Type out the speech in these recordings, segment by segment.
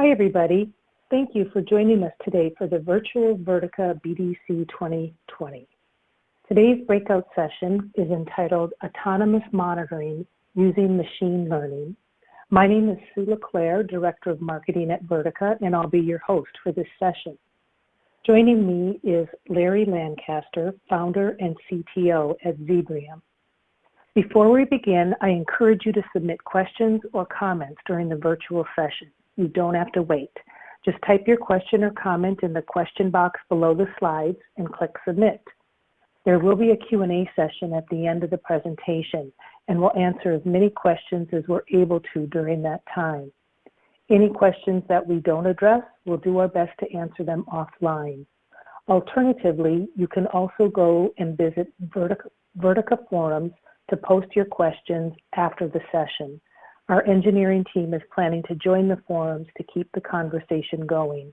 Hi, everybody. Thank you for joining us today for the virtual Vertica BDC 2020. Today's breakout session is entitled Autonomous Monitoring Using Machine Learning. My name is Sue LeClaire, Director of Marketing at Vertica, and I'll be your host for this session. Joining me is Larry Lancaster, founder and CTO at Zebrium. Before we begin, I encourage you to submit questions or comments during the virtual session. You don't have to wait. Just type your question or comment in the question box below the slides and click submit. There will be a Q&A session at the end of the presentation, and we'll answer as many questions as we're able to during that time. Any questions that we don't address, we'll do our best to answer them offline. Alternatively, you can also go and visit Vertica, Vertica forums to post your questions after the session. Our engineering team is planning to join the forums to keep the conversation going.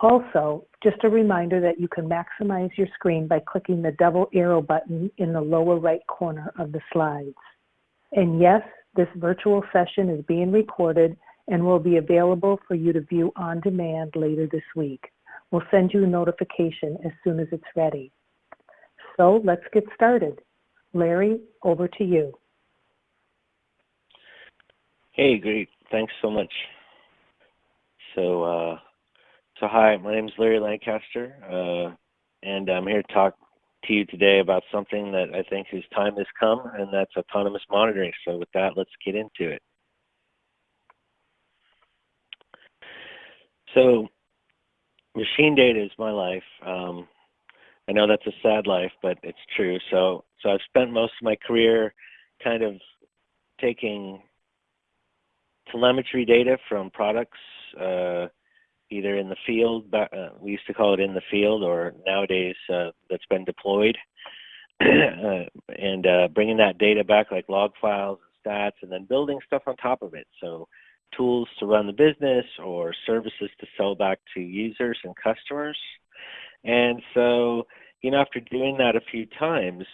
Also, just a reminder that you can maximize your screen by clicking the double arrow button in the lower right corner of the slides. And yes, this virtual session is being recorded and will be available for you to view on demand later this week. We'll send you a notification as soon as it's ready. So let's get started. Larry, over to you. Hey, great. Thanks so much. So, uh, so hi, my name is Larry Lancaster, uh, and I'm here to talk to you today about something that I think whose time has come, and that's autonomous monitoring. So with that, let's get into it. So machine data is my life. Um, I know that's a sad life, but it's true. So, so I've spent most of my career kind of taking telemetry data from products, uh, either in the field, uh, we used to call it in the field, or nowadays uh, that's been deployed, uh, and uh, bringing that data back like log files and stats, and then building stuff on top of it. So tools to run the business or services to sell back to users and customers. And so, you know, after doing that a few times,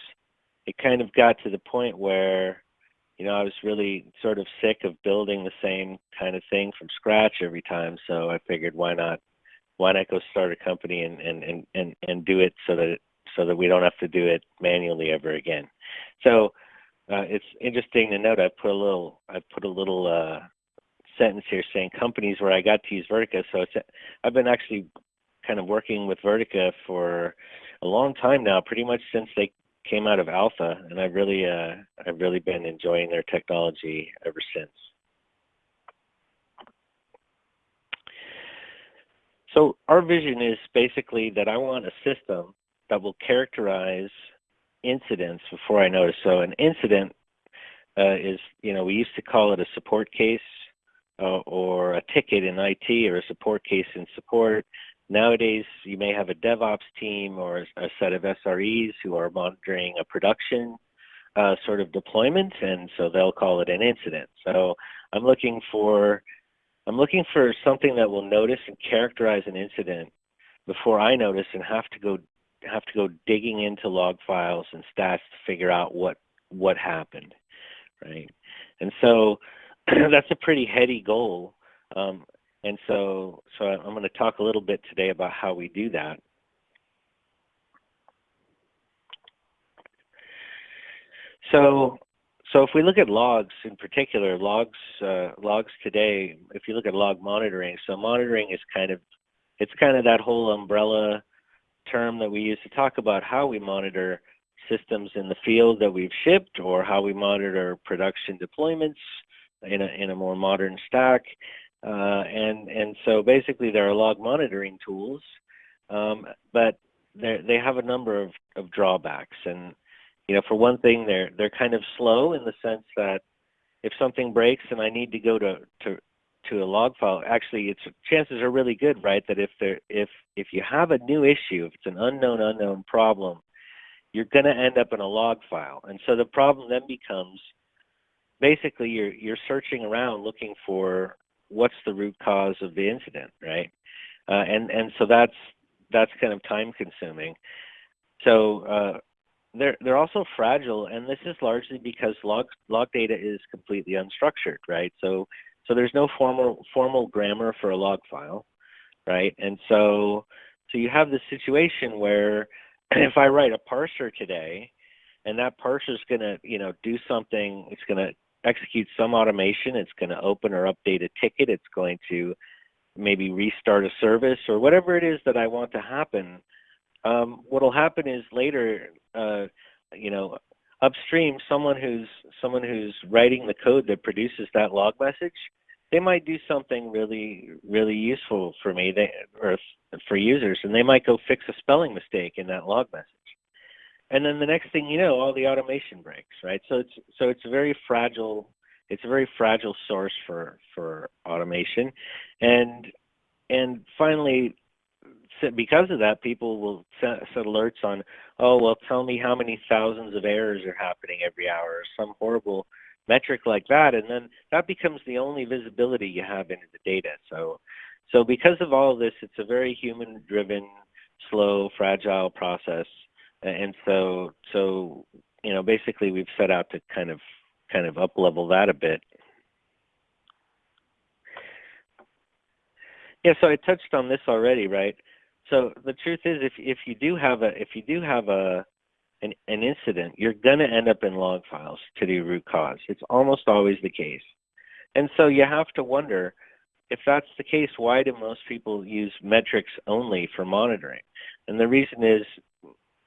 it kind of got to the point where you know, I was really sort of sick of building the same kind of thing from scratch every time. So I figured, why not, why not go start a company and and and and, and do it so that so that we don't have to do it manually ever again. So uh, it's interesting to note. I put a little, I put a little uh, sentence here saying companies where I got to use Vertica. So it's, I've been actually kind of working with Vertica for a long time now, pretty much since they came out of alpha, and I've really uh, I've really been enjoying their technology ever since. So our vision is basically that I want a system that will characterize incidents before I notice. So an incident uh, is, you know, we used to call it a support case uh, or a ticket in IT or a support case in support. Nowadays, you may have a DevOps team or a set of SREs who are monitoring a production uh, sort of deployment, and so they'll call it an incident. So I'm looking for I'm looking for something that will notice and characterize an incident before I notice and have to go have to go digging into log files and stats to figure out what what happened, right? And so that's a pretty heady goal. Um, and so, so I'm going to talk a little bit today about how we do that. So, so if we look at logs in particular, logs uh, logs today, if you look at log monitoring, so monitoring is kind of it's kind of that whole umbrella term that we use to talk about how we monitor systems in the field that we've shipped or how we monitor production deployments in a, in a more modern stack. Uh, and and so basically there are log monitoring tools, um, but they have a number of, of drawbacks. And you know, for one thing, they're they're kind of slow in the sense that if something breaks and I need to go to to to a log file, actually, it's chances are really good, right? That if there if if you have a new issue, if it's an unknown unknown problem, you're going to end up in a log file. And so the problem then becomes basically you're you're searching around looking for what's the root cause of the incident, right? Uh, and and so that's that's kind of time consuming. So uh, they're they're also fragile, and this is largely because log log data is completely unstructured, right? So So there's no formal formal grammar for a log file, right? And so so you have this situation where if I write a parser today, and that parser is going to you know do something, it's going to execute some automation, it's going to open or update a ticket, it's going to maybe restart a service or whatever it is that I want to happen. Um, what'll happen is later, uh, you know, upstream, someone who's someone who's writing the code that produces that log message, they might do something really really useful for me, they, or for users, and they might go fix a spelling mistake in that log message. And then the next thing you know, all the automation breaks, right? So it's so it's a very fragile it's a very fragile source for for automation, and and finally, because of that, people will set, set alerts on, oh well, tell me how many thousands of errors are happening every hour, or some horrible metric like that, and then that becomes the only visibility you have into the data. So, so because of all of this, it's a very human-driven, slow, fragile process, and so so you know basically we've set out to kind of kind of up level that a bit. Yeah, so I touched on this already, right? So the truth is, if if you do have a if you do have a an, an incident, you're going to end up in log files to do root cause. It's almost always the case, and so you have to wonder if that's the case. Why do most people use metrics only for monitoring? And the reason is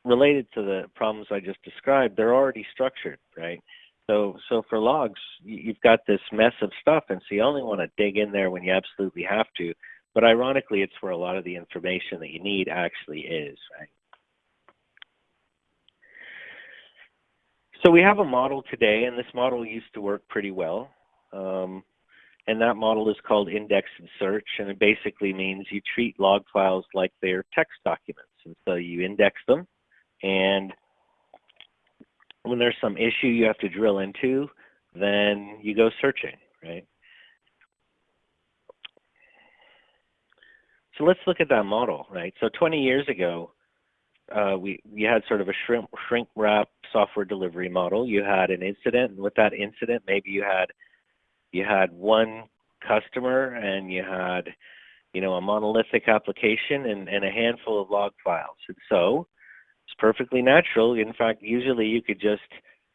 related to the problems I just described. They're already structured, right? So, so for logs, you've got this mess of stuff, and so you only want to dig in there when you absolutely have to. But ironically, it's where a lot of the information that you need actually is, right? So we have a model today, and this model used to work pretty well. Um, and that model is called index and search, and it basically means you treat log files like they're text documents. And so you index them, and when there's some issue you have to drill into, then you go searching, right? So let's look at that model, right? So 20 years ago, uh, we you had sort of a shrink, shrink wrap software delivery model. You had an incident, and with that incident, maybe you had you had one customer, and you had you know a monolithic application and, and a handful of log files. And so it's perfectly natural. In fact, usually you could just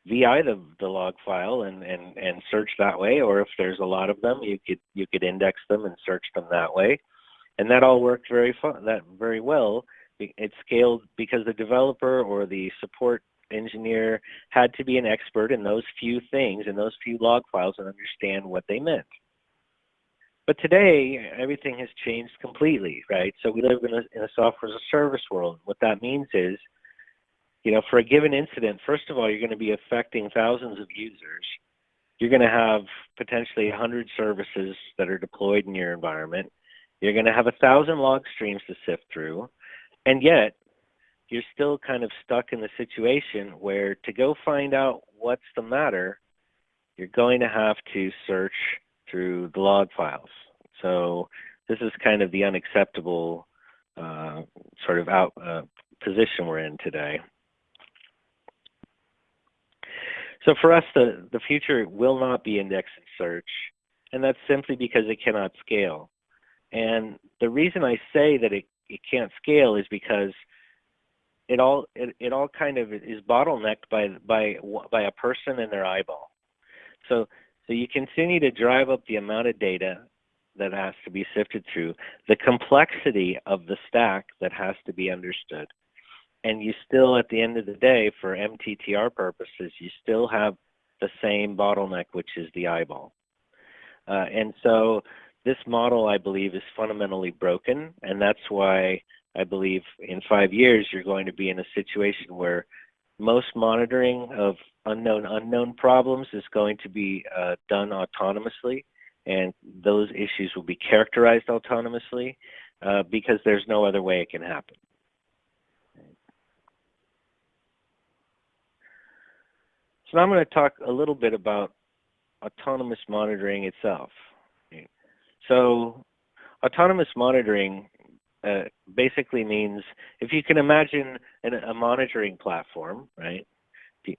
VI the, the log file and, and, and search that way, or if there's a lot of them, you could you could index them and search them that way, and that all worked very fun that very well. It scaled because the developer or the support engineer had to be an expert in those few things in those few log files and understand what they meant. But today, everything has changed completely, right? So we live in a, in a software as a service world. What that means is you know, for a given incident, first of all, you're going to be affecting thousands of users. You're going to have potentially 100 services that are deployed in your environment. You're going to have a thousand log streams to sift through. And yet, you're still kind of stuck in the situation where to go find out what's the matter, you're going to have to search through the log files. So this is kind of the unacceptable uh, sort of out uh, position we're in today. So for us, the, the future will not be index and search, and that's simply because it cannot scale. And the reason I say that it, it can't scale is because it all it, it all kind of is bottlenecked by by by a person and their eyeball. So so you continue to drive up the amount of data that has to be sifted through, the complexity of the stack that has to be understood and you still at the end of the day for mttr purposes you still have the same bottleneck which is the eyeball. Uh, and so this model i believe is fundamentally broken and that's why i believe in five years you're going to be in a situation where most monitoring of unknown unknown problems is going to be uh, done autonomously and those issues will be characterized autonomously uh, because there's no other way it can happen So now I'm going to talk a little bit about autonomous monitoring itself. So autonomous monitoring uh, basically means if you can imagine an, a monitoring platform, right?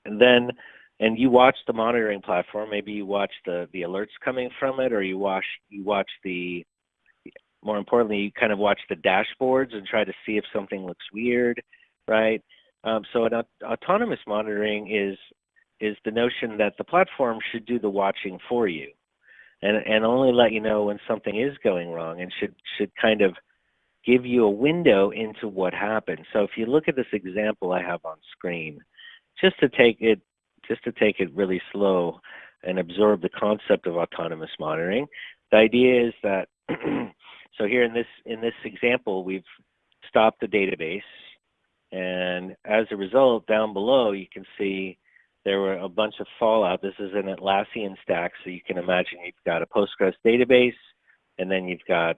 Then and you watch the monitoring platform. Maybe you watch the the alerts coming from it, or you watch you watch the more importantly, you kind of watch the dashboards and try to see if something looks weird, right? Um, so an autonomous monitoring is is the notion that the platform should do the watching for you, and and only let you know when something is going wrong, and should should kind of give you a window into what happened. So if you look at this example I have on screen, just to take it just to take it really slow and absorb the concept of autonomous monitoring, the idea is that so here in this in this example we've stopped the database and as a result down below you can see there were a bunch of fallout. This is an Atlassian stack, so you can imagine you've got a Postgres database, and then you've got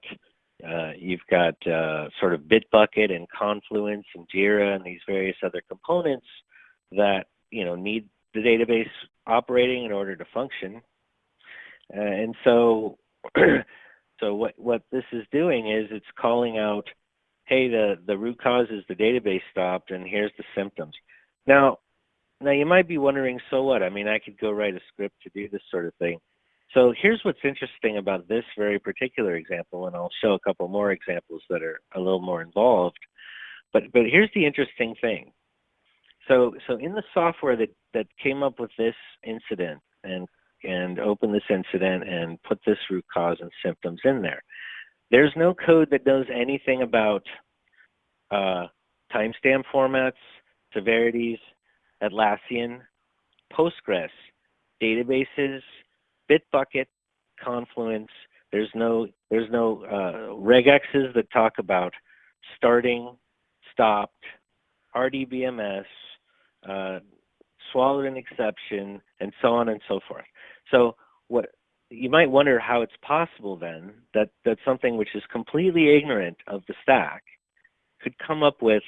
uh, you've got uh, sort of Bitbucket and Confluence and Jira and these various other components that you know need the database operating in order to function. Uh, and so, so what what this is doing is it's calling out, hey, the the root cause is the database stopped, and here's the symptoms. Now, now you might be wondering, so what? I mean, I could go write a script to do this sort of thing. So here's what's interesting about this very particular example, and I'll show a couple more examples that are a little more involved. But but here's the interesting thing. So so in the software that that came up with this incident and and opened this incident and put this root cause and symptoms in there, there's no code that knows anything about uh, timestamp formats, severities, Atlassian, Postgres, databases, Bitbucket, Confluence. There's no there's no uh, regexes that talk about starting, stopped, RDBMS, uh, swallowed an exception, and so on and so forth. So what you might wonder how it's possible then that that something which is completely ignorant of the stack could come up with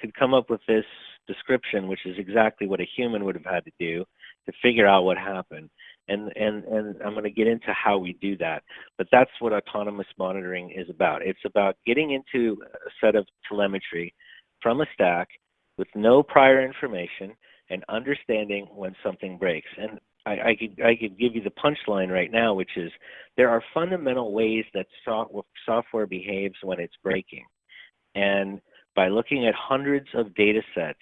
could come up with this description, which is exactly what a human would have had to do to figure out what happened and and and I'm going to get into how we do that. But that's what autonomous monitoring is about. It's about getting into a set of telemetry from a stack with no prior information and understanding when something breaks. And I, I could I could give you the punchline right now, which is there are fundamental ways that software behaves when it's breaking, and by looking at hundreds of data sets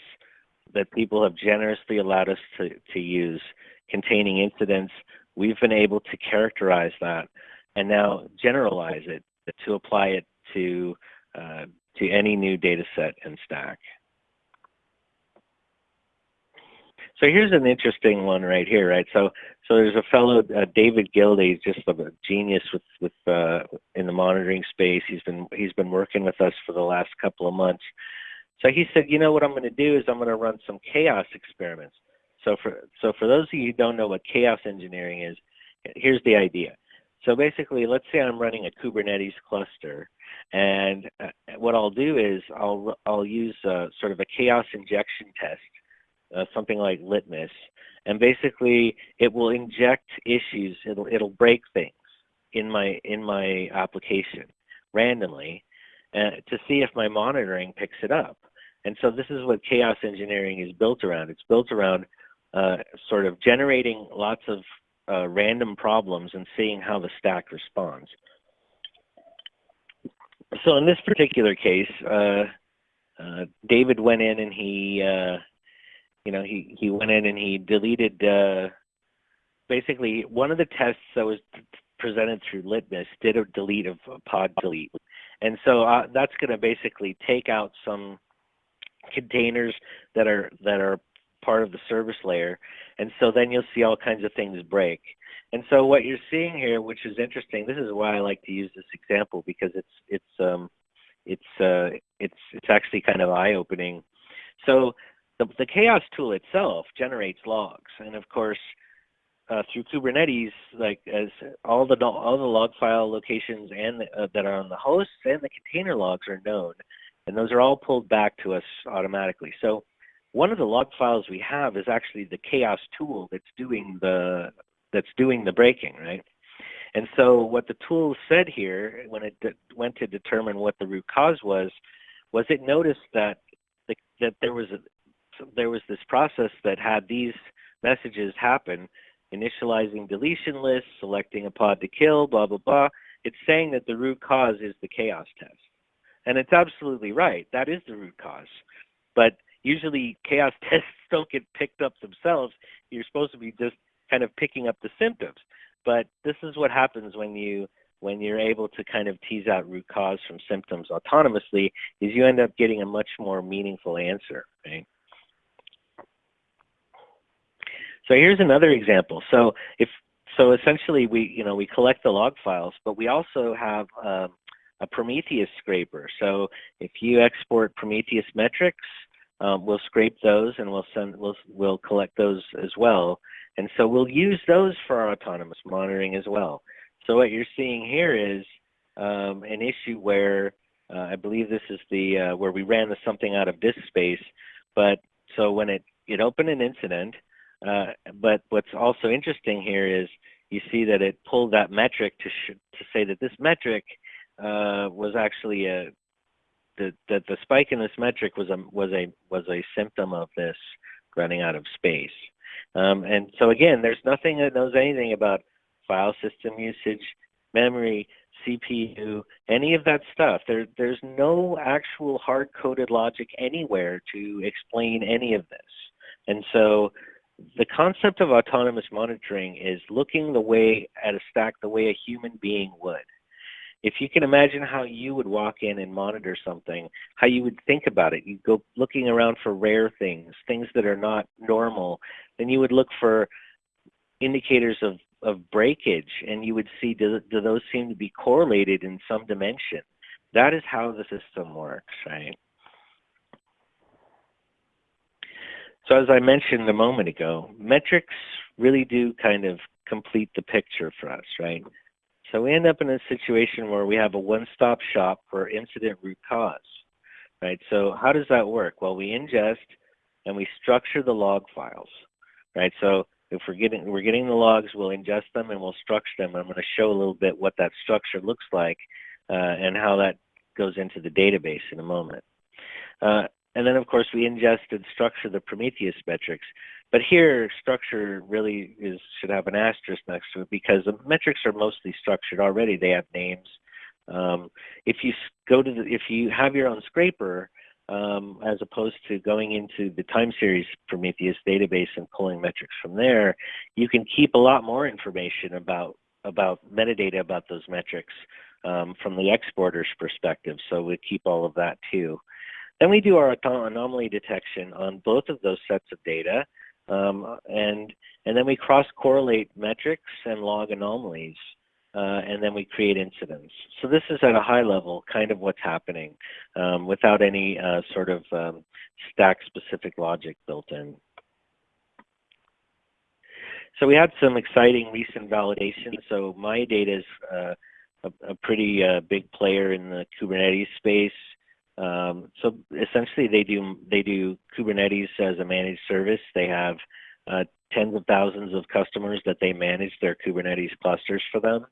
that people have generously allowed us to, to use containing incidents, we've been able to characterize that and now generalize it to apply it to uh, to any new data set and stack. So here's an interesting one right here, right? So so there's a fellow, uh, David Gildeh, just a genius with with uh, in the monitoring space. He's been he's been working with us for the last couple of months. So he said, you know what I'm going to do is I'm going to run some chaos experiments. So for so for those of you who don't know what chaos engineering is, here's the idea. So basically, let's say I'm running a Kubernetes cluster, and uh, what I'll do is I'll I'll use uh, sort of a chaos injection test, uh, something like Litmus, and basically it will inject issues. It'll it'll break things in my in my application randomly, uh, to see if my monitoring picks it up. And so this is what chaos engineering is built around. It's built around uh, sort of generating lots of uh, random problems and seeing how the stack responds. So in this particular case, uh, uh David went in and he, uh, you know, he, he went in and he deleted, basically one of the tests that was presented through Litmus did a delete of a pod delete. And so uh, that's going to basically take out some containers that are that are part of the service layer. And so then you'll see all kinds of things break. And so what you're seeing here, which is interesting, this is why I like to use this example because it's it's um, it's uh, it's it's actually kind of eye-opening. So the, the chaos tool itself generates logs, and of course, uh, through Kubernetes, like as all the all the log file locations and uh, that are on the hosts and the container logs are known, and those are all pulled back to us automatically. So one of the log files we have is actually the chaos tool that's doing the that's doing the breaking, right? And so what the tool said here when it went to determine what the root cause was, was it noticed that the, that there was a, there was this process that had these messages happen, initializing deletion lists, selecting a pod to kill, blah, blah, blah, it's saying that the root cause is the chaos test. And it's absolutely right. That is the root cause. But usually chaos tests don't get picked up themselves. You're supposed to be just kind of picking up the symptoms. But this is what happens when you when you're able to kind of tease out root cause from symptoms autonomously is you end up getting a much more meaningful answer, right? So here's another example. So if so essentially we you know we collect the log files, but we also have um, a Prometheus scraper. So if you export Prometheus metrics, um, we'll scrape those and we'll send we'll we'll collect those as well. And so we'll use those for our autonomous monitoring as well. So what you're seeing here is um, an issue where uh, I believe this is the uh, where we ran the something out of disk space. But so when it it opened an incident, uh, but what's also interesting here is you see that it pulled that metric to to say that this metric was actually a that that the spike in this metric was a was a was a symptom of this running out of space. Um, and so again, there's nothing that knows anything about file system usage, memory, CPU, any of that stuff. There, there's no actual hard-coded logic anywhere to explain any of this. And so the concept of autonomous monitoring is looking the way at a stack the way a human being would. If you can imagine how you would walk in and monitor something, how you would think about it, you go looking around for rare things, things that are not normal, then you would look for indicators of of breakage and you would see do, do those seem to be correlated in some dimension? That is how the system works right? So as i mentioned a moment ago metrics really do kind of complete the picture for us right so we end up in a situation where we have a one-stop shop for incident root cause right so how does that work well we ingest and we structure the log files right so if we're getting we're getting the logs, we'll ingest them and we'll structure them. I'm going to show a little bit what that structure looks like uh, and how that goes into the database in a moment. Uh, and then of course we ingest and structure the Prometheus metrics. But here structure really is should have an asterisk next to it because the metrics are mostly structured already. They have names. Um, if you go to the, if you have your own scraper, um, as opposed to going into the time series Prometheus database and pulling metrics from there, you can keep a lot more information about about metadata about those metrics um, from the exporter's perspective. So we keep all of that too. Then we do our anomaly detection on both of those sets of data, um, and and then we cross correlate metrics and log anomalies uh, and then we create incidents. So this is at a high level kind of what's happening um, without any uh, sort of um, stack-specific logic built in. So we had some exciting recent validation. So MayaData is uh, a, a, pretty uh, big player in the Kubernetes space. Um, so essentially, they do they do Kubernetes as a managed service. They have uh, tens of thousands of customers that they manage their Kubernetes clusters for them.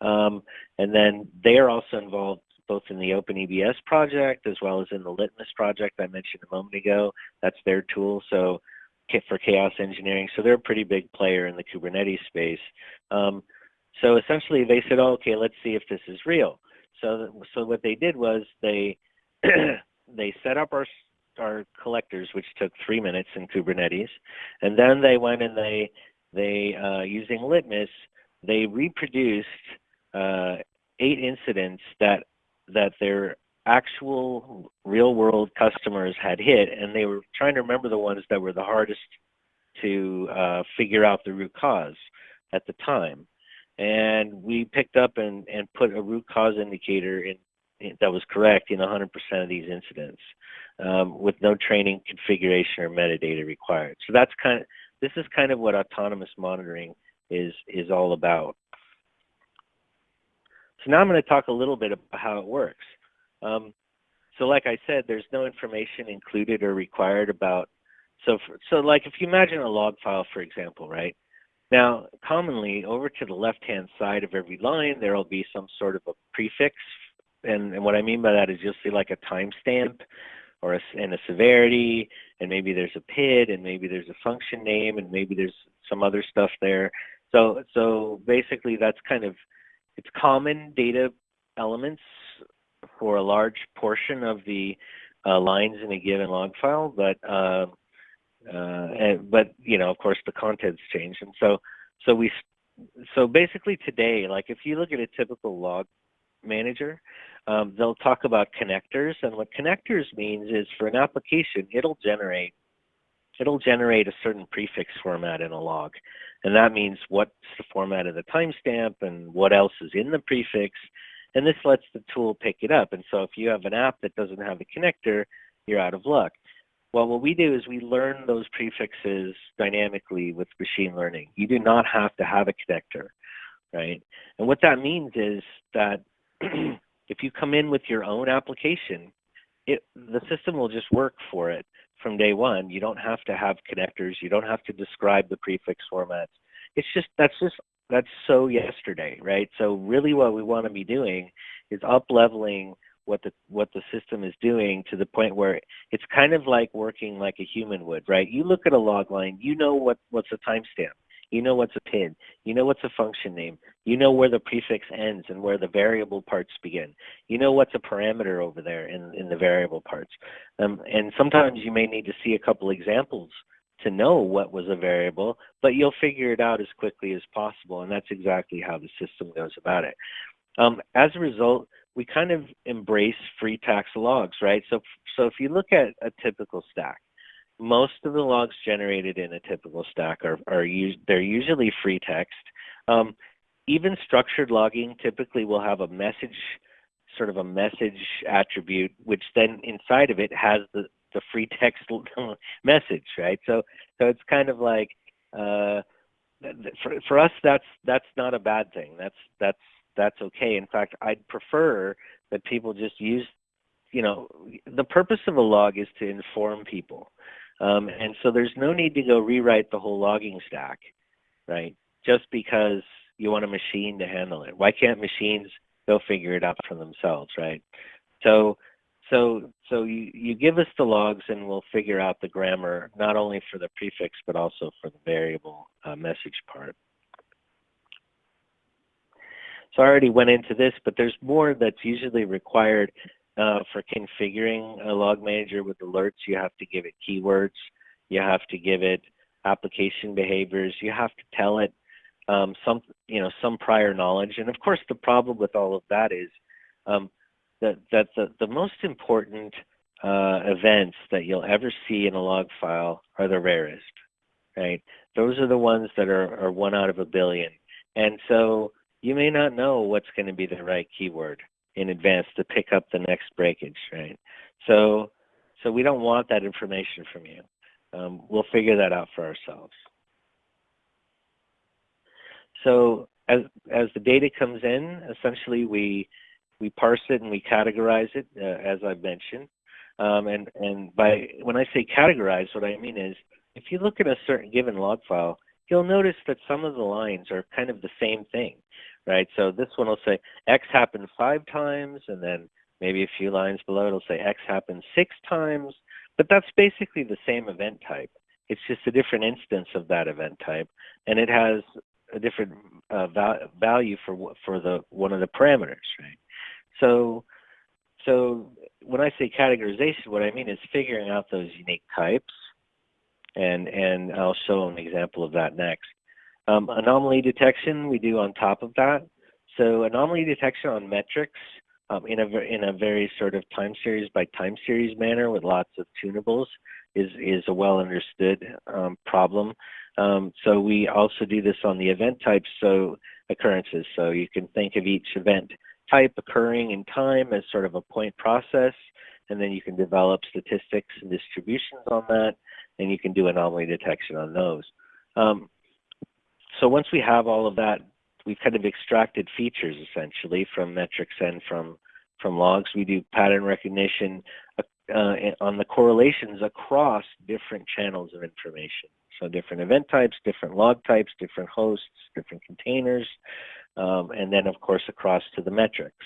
Um, and then they are also involved both in the OpenEBS project as well as in the Litmus project I mentioned a moment ago. That's their tool. So for chaos engineering. So they're a pretty big player in the Kubernetes space. Um, so essentially they said, oh, okay, let's see if this is real. So, so what they did was they, they set up our, our collectors, which took three minutes in Kubernetes. And then they went and they, they uh, using Litmus, they reproduced uh, eight incidents that that their actual real world customers had hit, and they were trying to remember the ones that were the hardest to uh, figure out the root cause at the time. And we picked up and, and put a root cause indicator in, in that was correct in 100% of these incidents um, with no training, configuration, or metadata required. So that's kind of this is kind of what autonomous monitoring is is all about. So now I'm going to talk a little bit about how it works. Um, so like I said, there's no information included or required about, so, for, so like if you imagine a log file, for example, right? Now, commonly over to the left-hand side of every line, there will be some sort of a prefix. And, and what I mean by that is you'll see like a timestamp or a, and a severity and maybe there's a PID, and maybe there's a function name, and maybe there's some other stuff there. So, so basically, that's kind of it's common data elements for a large portion of the uh, lines in a given log file, but uh, uh, and, but you know, of course, the contents change, and so so we so basically today, like if you look at a typical log manager, um, they'll talk about connectors, and what connectors means is for an application, it'll generate it'll generate a certain prefix format in a log, and that means what's the format of the timestamp and what else is in the prefix, and this lets the tool pick it up. And so if you have an app that doesn't have a connector, you're out of luck. Well, what we do is we learn those prefixes dynamically with machine learning. You do not have to have a connector, right? And what that means is that if you come in with your own application, it, the system will just work for it from day one. You don't have to have connectors. You don't have to describe the prefix formats. It's just that's just that's so yesterday, right? So really, what we want to be doing is up leveling what the what the system is doing to the point where it's kind of like working like a human would, right? You look at a log line, you know what what's a timestamp, you know what's a PID, you know what's a function name, you know where the prefix ends and where the variable parts begin, you know what's a parameter over there in in the variable parts, um, and sometimes you may need to see a couple examples to know what was a variable, but you'll figure it out as quickly as possible, and that's exactly how the system goes about it. Um, as a result, we kind of embrace free text logs, right? So, so if you look at a typical stack, most of the logs generated in a typical stack are, are us they're usually free text. Um, even structured logging typically will have a message, sort of a message attribute, which then inside of it has the, the free text message, right? So, so it's kind of like, uh, for, for us, that's, that's not a bad thing. That's, that's that's okay. In fact, I'd prefer that people just use, you know, the purpose of a log is to inform people. Um, and so there's no need to go rewrite the whole logging stack, right? Just because you want a machine to handle it. Why can't machines go figure it out for themselves, right? So, so, so you, you give us the logs and we'll figure out the grammar, not only for the prefix, but also for the variable uh, message part. So I already went into this, but there's more that's usually required uh, for configuring a log manager with alerts. You have to give it keywords. You have to give it application behaviors. You have to tell it um, some, you know, some prior knowledge. And of course, the problem with all of that is um, that, that the, the most important uh, events that you'll ever see in a log file are the rarest, right? Those are the ones that are, are one out of a billion. And so you may not know what's going to be the right keyword in advance to pick up the next breakage, right? So, so we don't want that information from you. Um, we'll figure that out for ourselves. So as, as the data comes in, essentially we, we parse it and we categorize it, uh, as I've mentioned. Um, and, and by, when I say categorize, what I mean is, if you look at a certain given log file, you'll notice that some of the lines are kind of the same thing right? So this one will say X happened five times, and then maybe a few lines below it'll say X happened six times, but that's basically the same event type. It's just a different instance of that event type, and it has a different uh, val value for for the one of the parameters, right? So, so when I say categorization, what I mean is figuring out those unique types, and and I'll show an example of that next. Um, anomaly detection we do on top of that. So anomaly detection on metrics um, in a in a very sort of time series by time series manner with lots of tunables is is a well understood um, problem. Um, so we also do this on the event types, so occurrences. So you can think of each event type occurring in time as sort of a point process, and then you can develop statistics and distributions on that, and you can do anomaly detection on those. Um, so once we have all of that, we've kind of extracted features essentially from metrics and from from logs. We do pattern recognition uh, on the correlations across different channels of information. So different event types, different log types, different hosts, different containers, um, and then of course across to the metrics.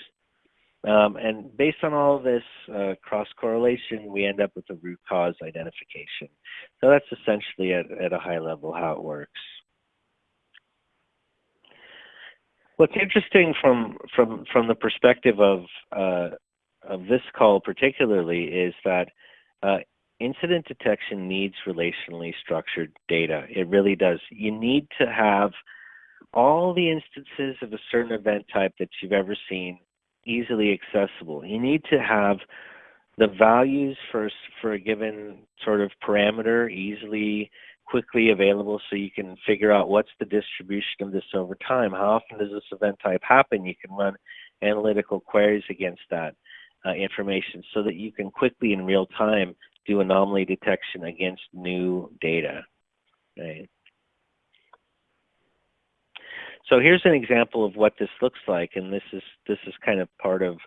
Um, and based on all of this uh, cross correlation, we end up with a root cause identification. So that's essentially at, at a high level how it works. What's interesting from from from the perspective of uh, of this call particularly is that uh, incident detection needs relationally structured data. It really does. You need to have all the instances of a certain event type that you've ever seen easily accessible. You need to have the values for, for a given sort of parameter easily, quickly available so you can figure out what's the distribution of this over time. How often does this event type happen? You can run analytical queries against that uh, information so that you can quickly in real time do anomaly detection against new data. Right? So here's an example of what this looks like, and this is this is kind of part of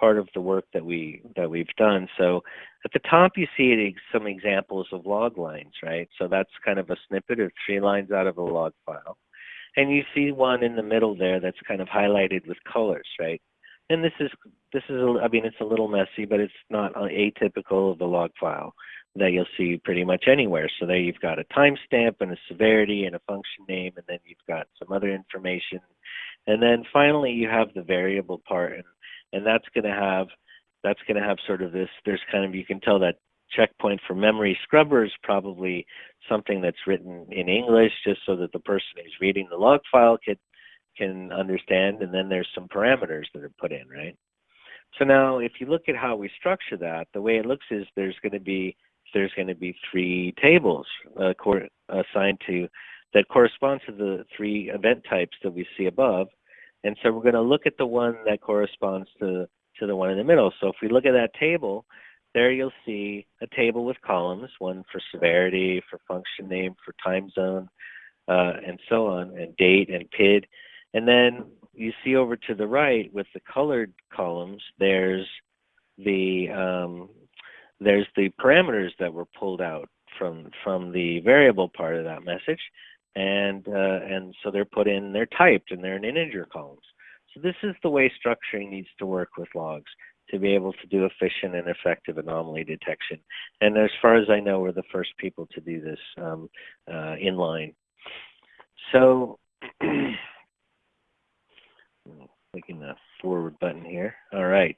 part of the work that we that we've done. So at the top you see some examples of log lines, right? So that's kind of a snippet of three lines out of a log file. And you see one in the middle there that's kind of highlighted with colors, right? And this is this is a, I mean it's a little messy, but it's not atypical of a log file that you'll see pretty much anywhere. So there you've got a timestamp and a severity and a function name, and then you've got some other information. And then finally you have the variable part, and, and that's going to have that's going to have sort of this, there's kind of, you can tell that checkpoint for memory scrubber is probably something that's written in English just so that the person who's reading the log file can, can understand, and then there's some parameters that are put in, right? So now if you look at how we structure that, the way it looks is there's going to be there's going to be three tables uh, assigned to that correspond to the three event types that we see above. And so we're going to look at the one that corresponds to, to the one in the middle. So if we look at that table, there you'll see a table with columns, one for severity, for function name, for time zone, uh, and so on, and date and PID. And then you see over to the right with the colored columns, there's the um, there's the parameters that were pulled out from from the variable part of that message, and uh, and so they're put in, they're typed, and they're in integer columns. So this is the way structuring needs to work with logs to be able to do efficient and effective anomaly detection. And as far as I know, we're the first people to do this um, uh, in line. So, clicking the forward button here. All right.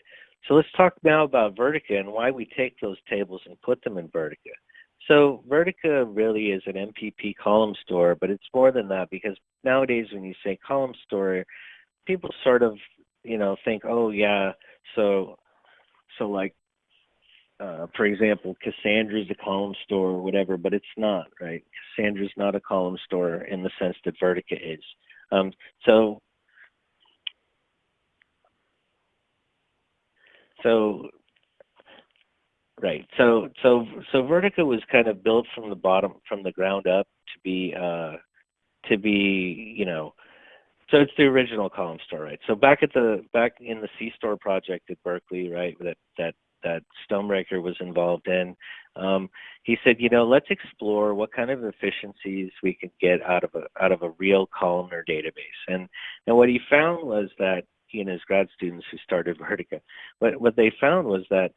So let's talk now about Vertica and why we take those tables and put them in Vertica. So Vertica really is an MPP column store, but it's more than that because nowadays when you say column store, people sort of, you know, think, oh yeah, so, so like, uh, for example, Cassandra is a column store or whatever, but it's not, right? Cassandra is not a column store in the sense that Vertica is. Um, so so right so so so vertica was kind of built from the bottom from the ground up to be uh to be you know so it's the original column store right so back at the back in the c store project at berkeley right that that that Stonebraker was involved in um, he said you know let's explore what kind of efficiencies we can get out of a out of a real columnar database and and what he found was that he and his grad students who started Vertica. But what they found was that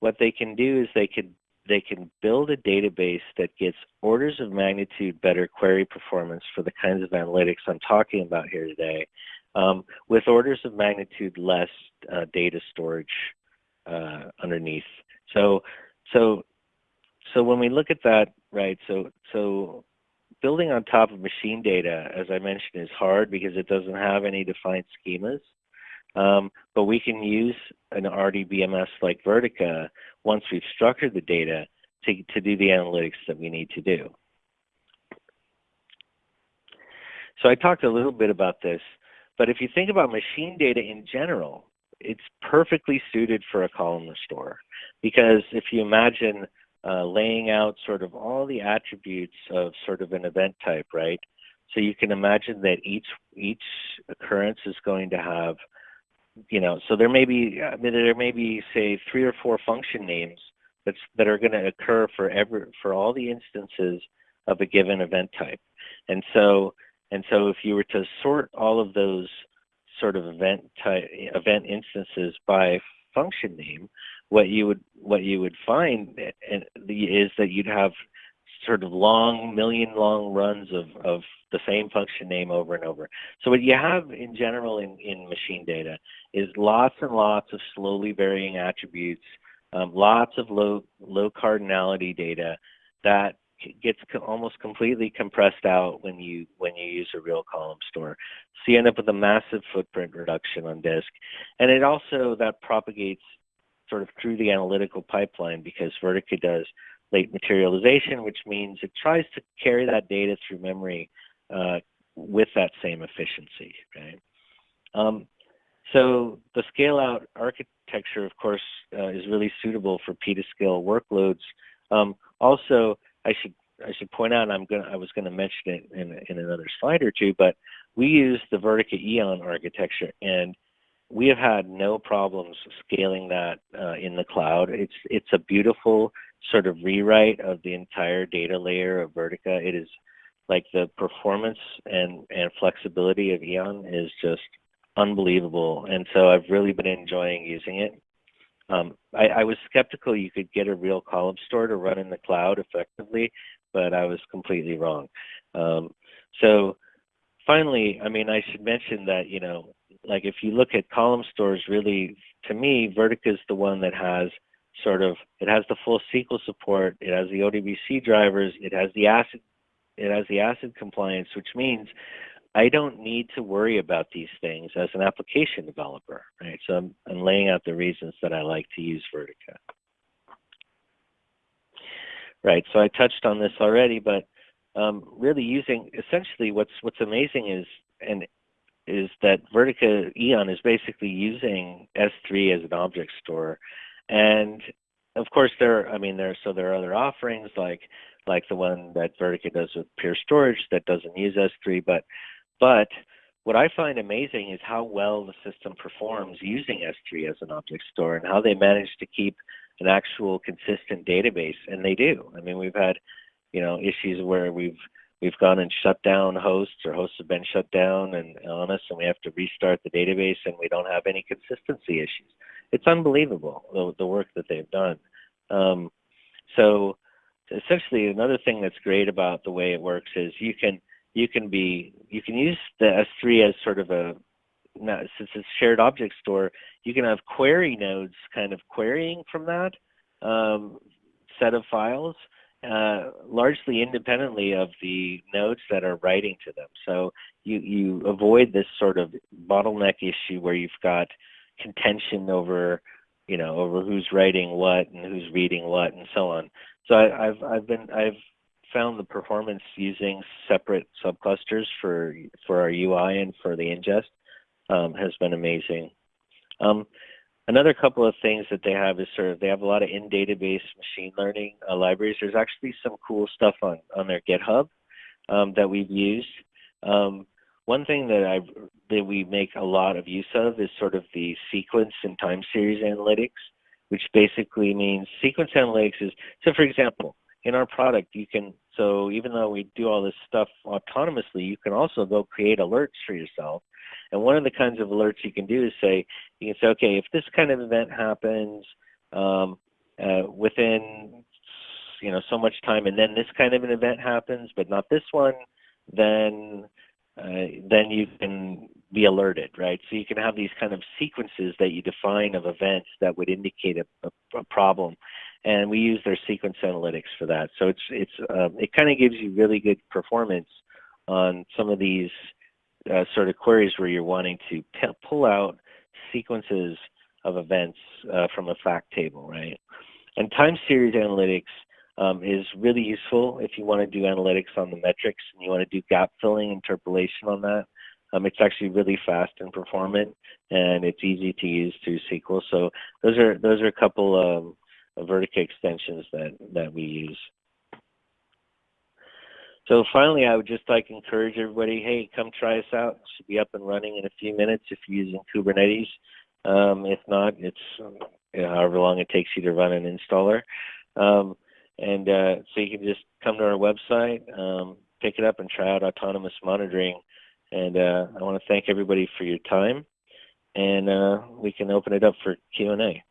what they can do is they can they can build a database that gets orders of magnitude better query performance for the kinds of analytics I'm talking about here today, um, with orders of magnitude less uh, data storage uh, underneath. So, so, so when we look at that, right? So, so building on top of machine data, as I mentioned, is hard because it doesn't have any defined schemas. Um, but we can use an RDBMS like Vertica once we've structured the data to, to do the analytics that we need to do. So I talked a little bit about this, but if you think about machine data in general, it's perfectly suited for a columnar store because if you imagine uh, laying out sort of all the attributes of sort of an event type, right? So you can imagine that each each occurrence is going to have you know, so there may be I mean, there may be say three or four function names that's that are going to occur for every for all the instances of a given event type, and so and so if you were to sort all of those sort of event type, event instances by function name, what you would what you would find eh, eh, is that you'd have sort of long million long runs of, of the same function name over and over. So what you have in general in, in machine data is lots and lots of slowly varying attributes, um, lots of low low cardinality data that gets almost completely compressed out when you when you use a real column store. So you end up with a massive footprint reduction on disk, and it also that propagates sort of through the analytical pipeline because Vertica does late materialization, which means it tries to carry that data through memory uh, with that same efficiency. Um, so the scale out architecture, of course, uh, is really suitable for petascale workloads. Um, also, I should I should point out, I'm gonna I was gonna mention it in in another slide or two, but we use the Vertica Eon architecture, and we have had no problems scaling that uh, in the cloud. It's it's a beautiful sort of rewrite of the entire data layer of Vertica. It is like the performance and and flexibility of Eon is just unbelievable, and so I've really been enjoying using it. Um, I, I, was skeptical you could get a real column store to run in the cloud effectively, but I was completely wrong. Um, so finally, I mean, I should mention that, you know, like if you look at column stores, really, to me, Vertica is the one that has sort of, it has the full SQL support, it has the ODBC drivers, it has the ACID, it has the ACID compliance, which means I don't need to worry about these things as an application developer, right? So I'm, I'm laying out the reasons that I like to use Vertica. Right, so I touched on this already, but um, really using, essentially what's, what's amazing is, and is that Vertica Eon is basically using S3 as an object store. And of course there, I mean, there, so there are other offerings like, like the one that Vertica does with Pure Storage that doesn't use S3, but but what I find amazing is how well the system performs using S3 as an object store and how they manage to keep an actual consistent database. And they do. I mean, we've had, you know, issues where we've we've gone and shut down hosts or hosts have been shut down and on us and we have to restart the database and we don't have any consistency issues. It's unbelievable the, the work that they've done. Um, so essentially another thing that's great about the way it works is you can you can be you can use the S3 as sort of a now, since it's shared object store, you can have query nodes kind of querying from that um, set of files, uh, largely independently of the nodes that are writing to them. So you, you avoid this sort of bottleneck issue where you've got contention over, you know, over who's writing what and who's reading what and so on. So I, I've, I've been, I've found the performance using separate subclusters for for our UI and for the ingest um, has been amazing. Um, another couple of things that they have is sort of they have a lot of in-database machine learning uh, libraries. There's actually some cool stuff on on their GitHub um, that we've used. Um, one thing that I that we make a lot of use of is sort of the sequence and time series analytics, which basically means sequence analytics is so. For example, in our product, you can so even though we do all this stuff autonomously, you can also go create alerts for yourself. And one of the kinds of alerts you can do is say, you can say, okay, if this kind of event happens um, uh, within, you know, so much time, and then this kind of an event happens, but not this one, then then you can be alerted, right? So you can have these kind of sequences that you define of events that would indicate a, a, a problem and we use their sequence analytics for that. So it's it's uh, it kind of gives you really good performance on some of these uh, sort of queries where you're wanting to pull out sequences of events uh, from a fact table, right? And time series analytics um, is really useful if you want to do analytics on the metrics and you want to do gap filling interpolation on that. Um, it's actually really fast and performant, and it's easy to use through SQL. So those are those are a couple um, Vertica extensions that, that we use. So finally, I would just like to encourage everybody, hey, come try us out. It should be up and running in a few minutes if you're using Kubernetes. Um, if not, it's you know, however long it takes you to run an installer. Um, and uh, so you can just come to our website, um, pick it up and try out autonomous monitoring. And uh, I want to thank everybody for your time, and uh, we can open it up for Q and A.